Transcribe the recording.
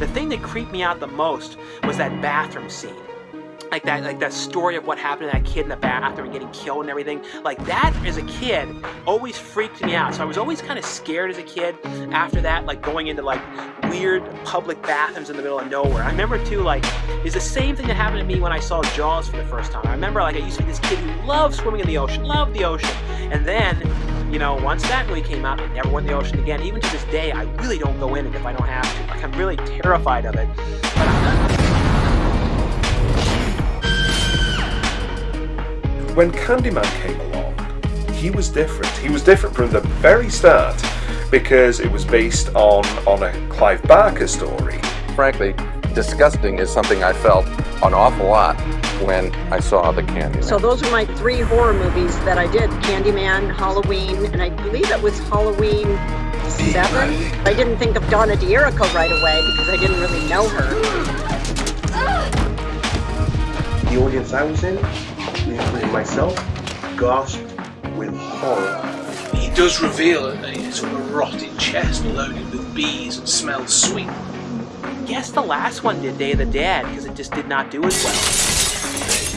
The thing that creeped me out the most was that bathroom scene. Like that like that story of what happened to that kid in the bathroom and getting killed and everything. Like that as a kid always freaked me out. So i was always kind of scared as a kid after that like going into like weird public bathrooms in the middle of nowhere. I remember too like it's the same thing that happened to me when i saw jaws for the first time. I remember like i used to be this kid who loved swimming in the ocean loved the ocean. And then you know, once that movie came out, I never went in the ocean again. Even to this day, I really don't go in it if I don't have to. Like, I'm really terrified of it. when Candyman came along, he was different. He was different from the very start because it was based on, on a Clive Barker story. Frankly, disgusting is something I felt an awful lot when I saw the Candyman. So those are my three horror movies that I did. Candyman, Halloween, and I believe it was Halloween 7. I didn't think of Donna D'Errico right away because I didn't really know her. The audience I was in, including myself, gasped with horror. He does reveal a, a sort of rotted chest loaded with bees and smells sweet. Guess the last one did Day of the Dead because it just did not do as well.